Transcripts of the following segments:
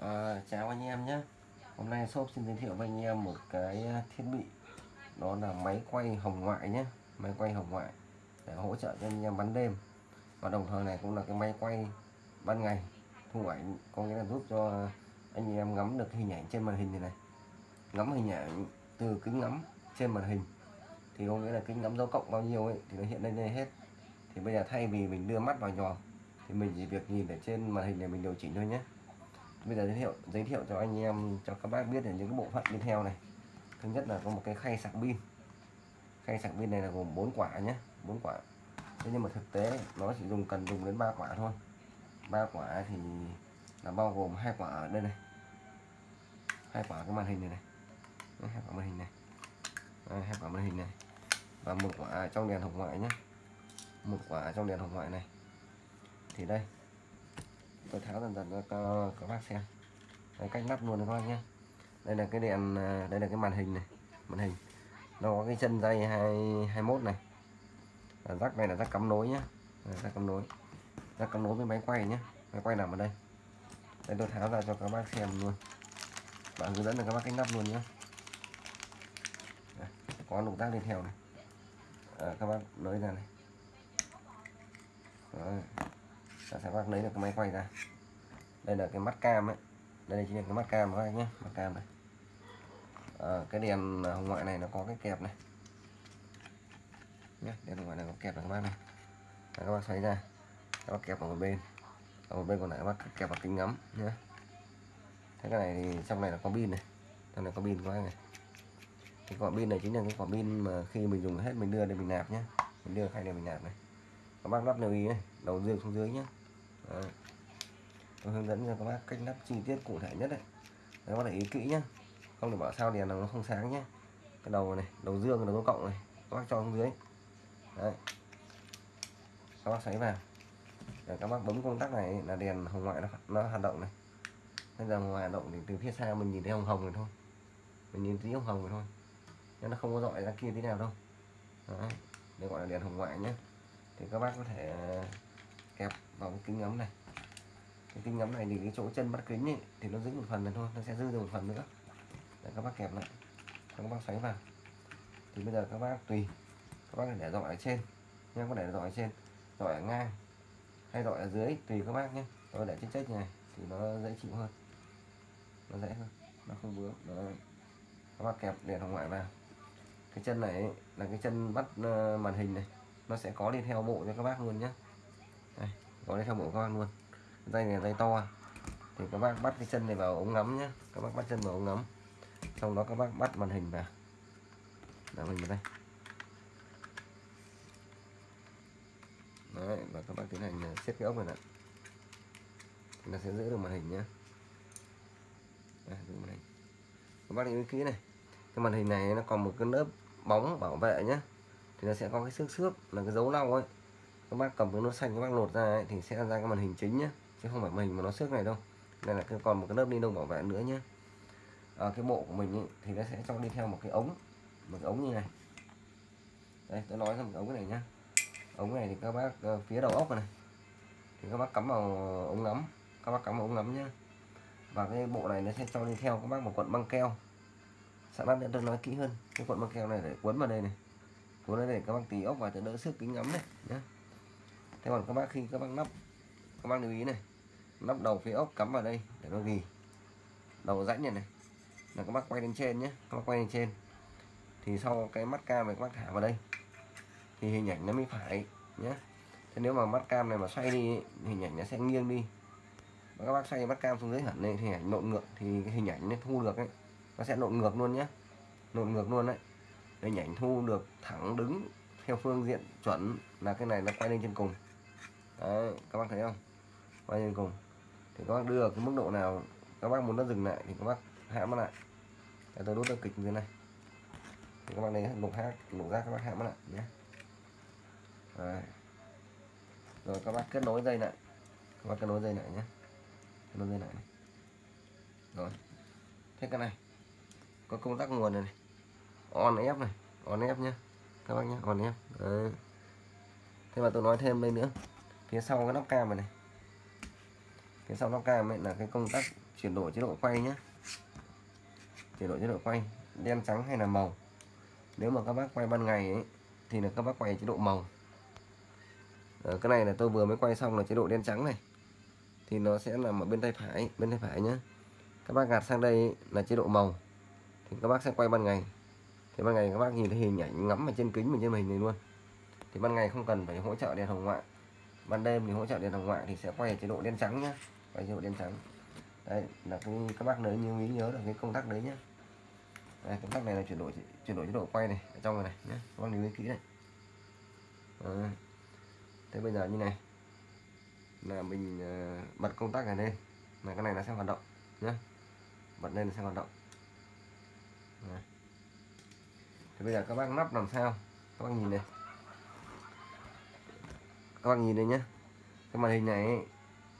À, chào anh em nhé. Hôm nay shop xin giới thiệu với anh em một cái ờ, thiết bị. Đó là máy quay hồng ngoại nhé. Máy quay hồng ngoại Để hỗ trợ cho anh em bắn đêm. Và đồng thời này cũng là cái máy quay ban ngày. Thu ảnh có nghĩa là giúp cho anh em ngắm được hình ảnh trên màn hình này này. Ngắm hình ảnh từ kính ngắm trên màn hình. Thì có nghĩa là kính ngắm dấu cộng bao nhiêu ấy Thì nó hiện lên đây hết. Thì bây giờ thay vì mình đưa mắt vào nhòm Thì mình chỉ việc nhìn ở trên màn hình này mình điều chỉnh thôi nhé bây giờ giới thiệu giới thiệu cho anh em, cho các bác biết là những cái bộ phận tiếp theo này. Thứ nhất là có một cái khay sạc pin. Khay sạc pin này là gồm 4 quả nhé 4 quả. Thế nhưng mà thực tế, nó chỉ dùng cần dùng đến ba quả thôi. Ba quả thì là bao gồm hai quả ở đây này. Hai quả cái màn hình này này. Hai quả màn hình này. Hai quả màn hình này. Và một quả trong đèn hồng ngoại nhé một quả trong đèn hồng ngoại này. Thì đây tôi tháo dần dần cho các bác xem. Đấy, cách lắp luôn các bác nhé. Đây là cái đèn à, đây là cái màn hình này màn hình. Nó có cái chân dây hai 21 này. Là rắc này là rắc cắm nối nhé. Rắc cắm nối. Rắc cắm nối với máy quay nhé. Máy quay nằm ở đây. Đây tôi tháo ra cho các bác xem luôn. Bạn hướng dẫn được các bác cách lắp luôn nhé. Có động tác đi theo này. À, các bác nối ra này. Đấy ta sẽ bác lấy được cái máy quay ra. Đây là cái mắt cam ấy. Đây chính là cái mắt cam các anh nhé mắt cam này. À, cái đèn hồng ngoại này nó có cái kẹp này. Nhé đèn hồng ngoại này có kẹp này các bác này. Đấy, các bác xoay ra. Các bác kẹp ở một bên. Ở một bên còn lại các bác kẹp vào kính ngắm nhé thế cái này thì trong này là có pin này. Trong này có pin các bác này. Cái quả pin này chính là cái quả pin mà khi mình dùng hết mình đưa để mình nạp nhé mình đưa khay để mình nạp này. Các bác lắp lưu ý này đầu dương xuống dưới nhé Đấy. tôi hướng dẫn cho các bác cách lắp chi tiết cụ thể nhất đấy. Các bác để ý kỹ nhé không để bảo sao đèn nó không sáng nhé cái đầu này đầu dương đầu cộng này các bác cho xuống dưới. Đấy. Các bác xoáy vào. Để các bác bấm công tắc này là đèn hồng ngoại nó, nó hoạt động này. Bây giờ hồng ngoại hoạt động thì từ phía xa mình nhìn thấy hồng hồng này thôi. Mình nhìn thấy hồng hồng này thôi. Nhưng nó không có dọi ra kia tí nào đâu. Đấy. Đây gọi là đèn hồng ngoại nhé thì các bác có thể kẹp vào cái kính ngắm này. Cái kính ngắm này thì cái chỗ chân bắt kính ấy, thì nó giữ một phần này thôi nó sẽ dư được một phần nữa. Để các bác kẹp lại. Các bác xoáy vào. Thì bây giờ các bác tùy. Các bác để dọi ở trên. Nha có để dọi ở trên. Dọi ở ngang hay dọi ở dưới tùy các bác nhé. Tôi để trên chết này thì nó dễ chịu hơn. Nó dễ hơn. Nó không vướng. Nó các bác kẹp đèn hồng ngoại vào. Cái chân này là cái chân bắt ờ, màn hình này. Nó sẽ có đi theo bộ cho các bác luôn nhé đây, có đi bộ các bác luôn. Dây này dây to. Thì các bác bắt cái chân này vào ống ngắm nhé các bác bắt chân vào ống ngắm. Sau đó các bác bắt màn hình vào. Màn mình vào đây. Đấy và các bác tiến hành à, xếp cái ốc này nè nó sẽ giữ được màn hình nhé Đấy, giữ màn hình. Các bác lưu ý kỹ này. Cái màn hình này nó còn một cái lớp bóng bảo vệ nhé thì nó sẽ có cái xước xước là cái dấu lau ấy các bác cầm cái nút xanh các bác lột ra ấy, thì sẽ ra cái màn hình chính nhé chứ không phải màn hình mà nó xước này đâu. Đây là còn một cái lớp ni lông bảo vệ nữa nhé ở à, cái bộ của mình ấy, thì nó sẽ cho đi theo một cái ống một cái ống như này. Đây tôi nói ra một cái ống này nhá. Ống này thì các bác uh, phía đầu ốc này thì các bác cắm vào ống ngắm các bác cắm vào ống ngắm nhá. Và cái bộ này nó sẽ cho đi theo các bác một cuộn băng keo. Sẵn bác tôi nói kỹ hơn cái cuộn băng keo này để quấn vào đây này. Cuốn đây để các bác tí ốc vào cho đỡ sức kính ngắm này nhé thế còn các bác khi các bác lắp các bác lưu ý này lắp đầu phía ốc cắm vào đây để nó ghi. Đầu rãnh này này, là các bác quay lên trên nhé, các bác quay lên trên. Thì sau cái mắt cam này các bác thả vào đây, thì hình ảnh nó mới phải nhé. Thế nếu mà mắt cam này mà xoay đi hình ảnh nó sẽ nghiêng đi. Và các bác xoay mắt cam xuống dưới hẳn này thì hình ảnh nộn ngược, thì cái hình ảnh nó thu được ấy, nó sẽ nộn ngược luôn nhé. Nộn ngược luôn đấy. Hình ảnh thu được thẳng đứng theo phương diện chuẩn là cái này nó quay lên trên cùng đấy các bác thấy không? Quay lên cùng? Thì các bác đưa cái mức độ nào các bác muốn nó dừng lại thì các bác hãm nó lại. Để tôi đốt được kịch như này. Thì các bác lấy lục hát lục ra các bác hãm nó lại nhé. Đấy. rồi các bác kết nối dây lại. Các bác kết nối dây lại nhé. Kết nối dây lại này. Rồi. Thế cái này. Có công tắc nguồn này, này. On ép này. On ép nhé. Các bác nhé on ép Đấy. thế mà tôi nói thêm đây nữa phía sau cái nắp cam này, này. Phía sau nóc cam ấy là cái công tắc chuyển đổi chế độ quay nhé chuyển đổi chế độ quay đen trắng hay là màu. Nếu mà các bác quay ban ngày ấy, thì là các bác quay chế độ màu. Ờ, cái này là tôi vừa mới quay xong là chế độ đen trắng này. Thì nó sẽ nằm ở bên tay phải bên tay phải nhé các bác gạt sang đây ấy, là chế độ màu. Thì các bác sẽ quay ban ngày. Thì ban ngày các bác nhìn thấy hình ảnh ngắm ở trên kính mình trên hình này luôn. Thì ban ngày không cần phải hỗ trợ đèn hồng ngoại ban đêm thì hỗ trợ điện thoại ngoại thì sẽ quay ở chế độ đen trắng nhé quay chế độ đen trắng. Đây là cái các bác nhớ như ý nhớ được cái công tắc đấy nhé đây, công tắc này là chuyển đổi chuyển đổi chế độ quay này ở trong này này nhé các bác lưu ý kỹ này. À, thế bây giờ như này là mình uh, bật công tắc này lên là cái này nó sẽ hoạt động nhé bật lên nó sẽ hoạt động. À. thế bây giờ các bác nắp làm sao? Các bác nhìn này các bạn nhìn đây nhé cái màn hình này ấy,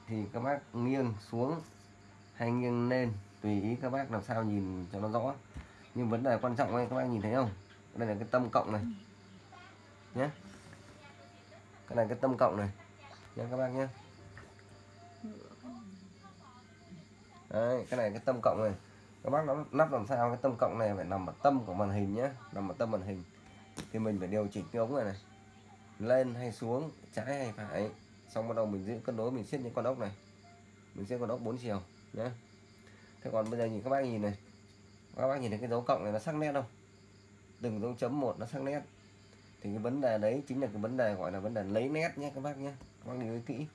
thì các bác nghiêng xuống hay nghiêng lên tùy ý các bác làm sao nhìn cho nó rõ. Nhưng vấn đề quan trọng ấy các bác nhìn thấy không? Đây là cái tâm cộng này. Nhé cái này cái tâm cộng này. Nhé các bác nhé đấy cái này cái tâm cộng này. Các bác nó lắp làm sao cái tâm cộng này phải nằm ở tâm của màn hình nhé nằm ở tâm màn hình. Thì mình phải điều chỉnh cái ống này này lên hay xuống, trái hay phải. Xong bắt đầu mình giữ cân đối, mình siết những con ốc này. Mình siết con ốc 4 chiều nhé thế còn bây giờ nhìn các bác nhìn này. Các bác nhìn thấy cái dấu cộng này nó sắc nét không? Từng dấu chấm một nó sắc nét. Thì cái vấn đề đấy chính là cái vấn đề gọi là vấn đề lấy nét nhé các bác nhé các bác lưu ý kỹ.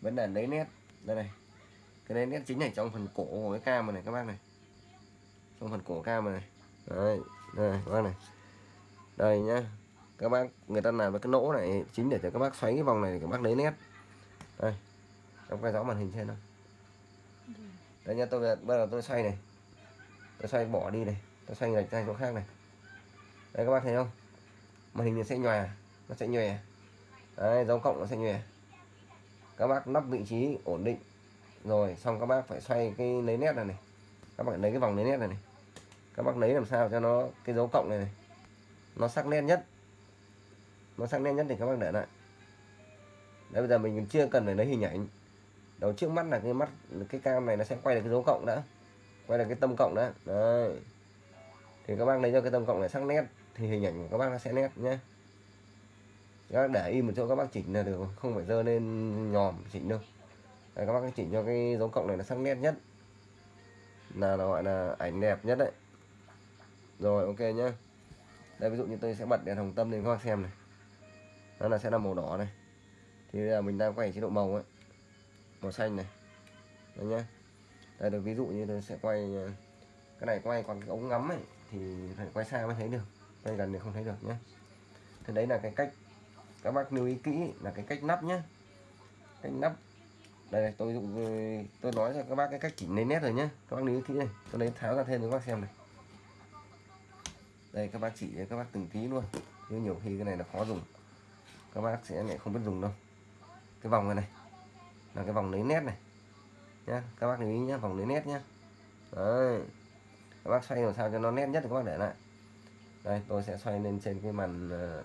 Vấn đề lấy nét, đây này. Cái lấy nét chính này trong phần cổ của cái cam này, các bác này. Trong phần cổ cam này. Đấy, đây, các bác này. Đây nhá các bác người ta làm với cái nỗ này chính để cho các bác xoáy cái vòng này để các bác lấy nét. Đây em quay rõ màn hình trên không? Đây nha tôi bây giờ tôi xoay này. Tôi xoay bỏ đi này tôi xoay lệch sang chỗ khác này. Đây các bác thấy không? Màn hình nó sẽ nhòe nó sẽ nhòe. Đấy, dấu cộng nó sẽ nhòe. Các bác nắp vị trí ổn định. Rồi xong các bác phải xoay cái lấy nét này này. Các bạn lấy cái vòng lấy nét này này. Các bác lấy làm sao cho nó cái dấu cộng này này nó sắc nét nhất nó sắc nét nhất thì các bác để lại. Đấy bây giờ mình chưa cần phải lấy hình ảnh. Đầu trước mắt là cái mắt cái cam này nó sẽ quay được cái dấu cộng đã. Quay được cái tâm cộng đã. Đấy. Thì các bác lấy cho cái tâm cộng này sắc nét thì hình ảnh của các bác nó sẽ nét nhé các bác để im một chỗ các bác chỉnh là được không phải dơ lên nhòm chỉnh đâu. Đấy, các bác chỉnh cho cái dấu cộng này nó sắc nét nhất. Là nó gọi là ảnh đẹp nhất đấy. Rồi ok nhá. Đây ví dụ như tôi sẽ bật đèn hồng tâm lên các bác xem này nó là sẽ là màu đỏ này. Thì bây giờ mình đang quay chế độ màu ấy. Màu xanh này. Đấy nhá. Đây được ví dụ như tôi sẽ quay ờ, cái này quay còn cái ống ngắm ấy thì phải quay xa mới thấy được. Quay gần thì không thấy được nhé thế đấy là cái cách các bác lưu ý kỹ là cái cách nắp nhé cách nắp. Đây này, tôi dụng tôi nói cho các bác cái cách chỉnh lấy nét rồi nhé các bác lưu ý kỹ này. Tôi lấy tháo ra thêm cho các bác xem này. Đây các bác chỉ cho các bác từng tí luôn. Nhưng nhiều khi cái này là khó dùng các bác sẽ lại không biết dùng đâu. Cái vòng này này là cái vòng lấy nét này. Nhá các bác lưu ý nhé vòng lấy nét nhé đấy. Các bác xoay làm sao cho nó nét nhất thì các bác để lại. Đây tôi sẽ xoay lên trên cái màn uh,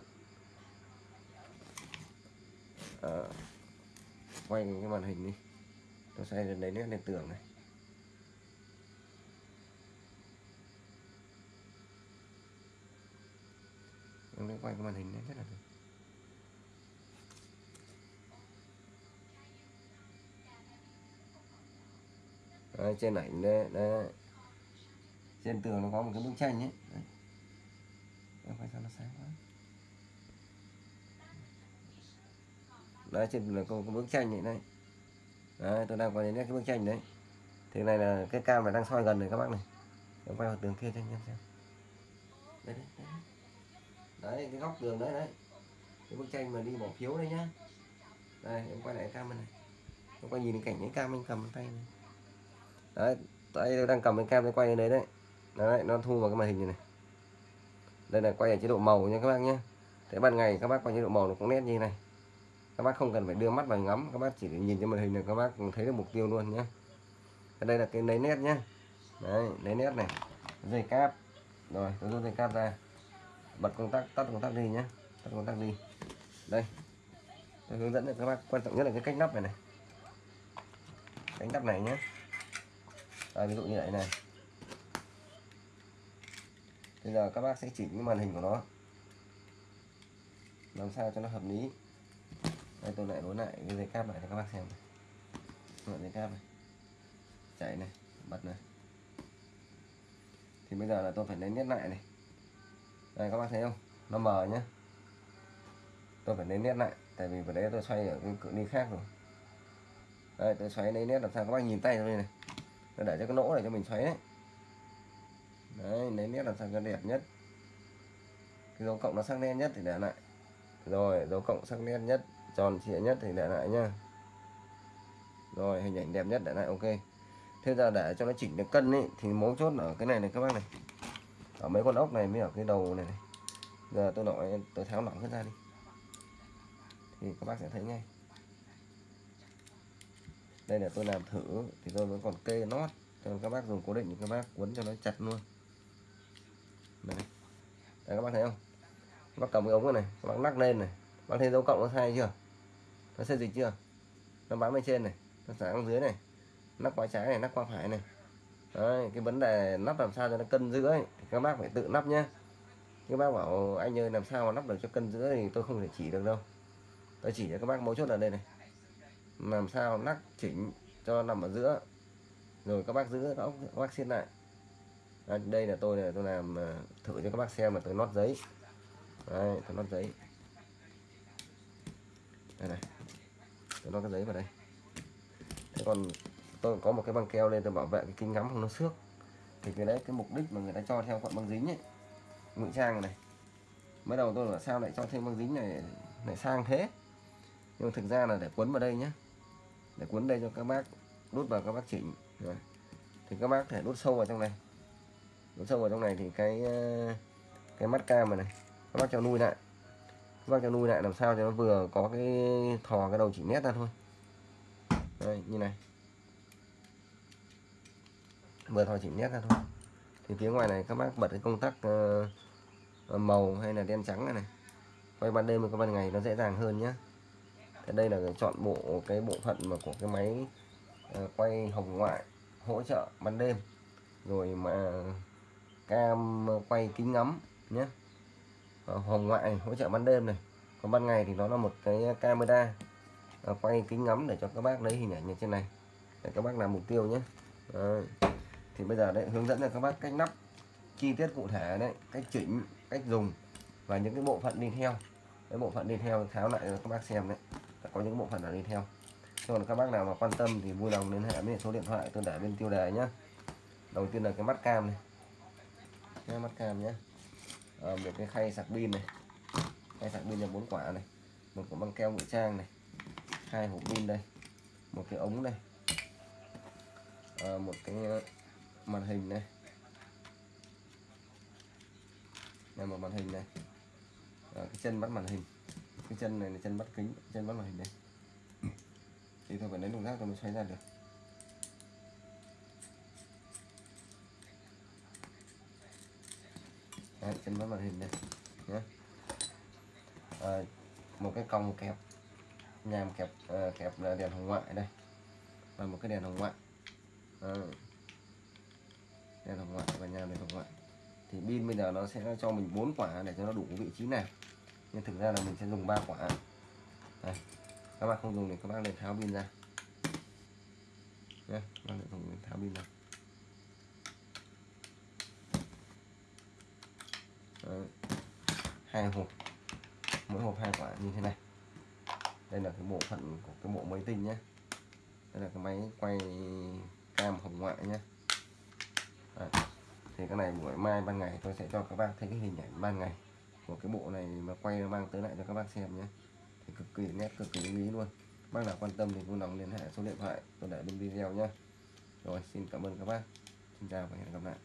uh, quay cái màn hình đi. Tôi xoay lên đấy nét lên tường này. Tôi quay cái màn hình này rất là được. Đấy, trên ảnh đây, đây trên tường nó có một cái bức tranh ấy. Đấy. em phải sao nó sáng quá. Đấy trên tường có một bức tranh này. Đây đấy tôi đang quay đến cái bức tranh đấy. Thì này là cái cam này đang soi gần này các bác này. Em quay vào tường kia cho anh em xem. Đấy, đấy, đấy. đấy cái góc tường đấy đấy. Cái bức tranh mà đi bỏ phiếu đây nhá. Đây em quay lại cam này. Em quay nhìn cảnh cái cam anh cầm tay này đấy tay tôi đang cầm cái cam tôi quay lên đấy đấy. Đấy nó thu vào cái màn hình này, đây là quay ở chế độ màu nha các bác nhé. Thế ban ngày các bác quay chế độ màu nó cũng nét như này. Các bác không cần phải đưa mắt vào ngắm các bác chỉ nhìn trên màn hình là các bác thấy được mục tiêu luôn nhé. Đây là cái lấy nét nhé. Đấy lấy nét này. Dây cáp. Rồi tôi rút dây cáp ra. Bật công tắc tắt công tắc đi nhé. Tắt công tắc đi. Đây. Tôi hướng dẫn cho các bác quan trọng nhất là cái cách nắp này này. Cánh nắp này nhé. Đây, ví dụ như vậy này. Bây giờ các bác sẽ chỉnh cái màn hình của nó. Làm sao cho nó hợp lý. Đây tôi lại nối lại cái dây cáp lại cho các bác xem này. Nối dây cáp này. Chạy này bật này. Thì bây giờ là tôi phải lấy nét lại này. Đây các bác thấy không? Nó mờ nhá. tôi phải lấy nét lại tại vì vừa đấy tôi xoay ở cái cự ly khác rồi. Đây tôi xoáy lấy nét làm sao các bác nhìn tay tôi đây này để cho cái lỗ này cho mình xoáy đấy. Đấy lấy nét làm sao cho đẹp nhất. Cái dấu cộng nó sắc nét nhất thì để lại. Rồi, dấu cộng sắc nét nhất, tròn trịa nhất thì để lại nhá. Rồi, hình ảnh đẹp nhất để lại, ok. Thế giờ để cho nó chỉnh được cân ấy thì mấu chốt ở cái này này các bác này. Ở mấy con ốc này mới ở cái đầu này này. Giờ tôi nói tôi tháo lỏng hết ra đi. Thì các bác sẽ thấy ngay đây là tôi làm thử thì tôi vẫn còn kê nót. Cho các bác dùng cố định thì các bác quấn cho nó chặt luôn. Đây, đây các bác thấy không? Các bác cầm cái ống này các bác lắc lên này. Bác thấy dấu cộng nó sai chưa? Nó xây dịch chưa? Nó bám bên trên này nó sáng dưới này. Nắp qua trái này nắp qua phải này. Đấy, cái vấn đề nắp làm sao cho nó cân giữa ấy, thì các bác phải tự nắp nhé các bác bảo anh ơi làm sao mà nắp được cho cân giữa? Thì tôi không thể chỉ được đâu. Tôi chỉ cho các bác mấu chốt ở đây này làm sao nắp chỉnh cho nằm ở giữa? Rồi các bác giữ các bác xiết lại. Đây, đây là tôi là tôi làm ờ, thử cho các bác xem mà tôi nót giấy. Đây tôi nót giấy. Đây này tôi nót cái giấy vào đây. Thế còn tôi có một cái băng keo lên tôi bảo vệ cái kính ngắm không nó xước. Thì cái đấy cái mục đích mà người ta cho theo cuộn băng dính ấy ngụy trang này. Mới đầu tôi bảo sao lại cho thêm băng dính này lại sang thế? Nhưng thực ra là để quấn vào đây nhé để cuốn đây cho các bác đút vào các bác chỉnh. Rồi. thì các bác thể đút sâu vào trong này. Đút sâu vào trong này thì cái ờ, cái mắt cam này, này các bác cho nuôi lại. Các bác cho nuôi lại làm sao cho nó vừa có cái thò cái đầu chỉ nét ra thôi. Đây như này. Vừa thò chỉ nét ra thôi. Thì phía ngoài này các bác bật cái công tắc uh, màu hay là đen trắng này này. Quay ban đêm và ban ngày nó dễ dàng hơn nhé thì đây là chọn bộ cái bộ phận mà của cái máy à, quay hồng ngoại hỗ trợ ban đêm. Rồi mà cam quay kính ngắm nhé. Ờ, hồng ngoại hỗ trợ ban đêm này. Còn ban ngày thì nó là một cái camera à, quay kính ngắm để cho các bác lấy hình ảnh như trên này. Để các bác làm mục tiêu nhé. Đấy. thì bây giờ đấy, hướng dẫn cho các bác cách nắp chi tiết cụ thể đấy, cách chỉnh, cách dùng và những cái bộ phận đi theo. Cái bộ phận đi theo tháo lại cho các bác xem đấy có những bộ phận là đi theo. Còn các bác nào mà quan tâm thì vui lòng liên hệ với số điện thoại tôi để bên tiêu đề nhé đầu tiên là cái mắt cam này. Cái mắt cam nhé à, ờ, một cái khay sạc pin này. Khay sạc pin là bốn quả này. Một cái băng keo ngụy trang này. Hai hộp pin đây. Một cái ống đây. À, một cái ờ, màn hình này. Đây một màn hình này. À, cái chân bắt màn hình cái chân này là chân bắt kính chân bắt màn hình đây. Thì tôi phải lấy đồng rác tôi mới xoay ra được. Đấy, chân bắt màn hình đây nhé à, ờ, một cái còng kẹp nhàm kẹp uh, kẹp là đèn hồng ngoại đây. Và một cái đèn hồng ngoại. À, đèn hồng ngoại và nhàm đèn hồng ngoại. Thì pin bây giờ nó sẽ cho mình bốn quả để cho nó đủ vị trí nào nhưng thực ra là mình sẽ dùng ba quả. Đây. Các bạn không dùng thì các bạn nên tháo pin ra. Nhé các bạn dùng tháo pin ra. Đấy. hai hộp. Mỗi hộp hai quả như thế này. Đây là cái bộ phận của cái bộ máy tinh nhé đây là cái máy quay cam hồng ngoại nhé Đấy. thì cái này buổi mai ban ngày tôi sẽ cho các bạn thấy cái hình ảnh ban ngày của cái bộ này mà quay mang tới lại cho các bác xem nhé. Thì cực kỳ nét, cực kỳ lý luôn. Bác nào quan tâm thì vui lòng liên hệ số điện thoại, tôi để bên video nhé. Rồi, xin cảm ơn các bác. Xin chào và hẹn gặp lại.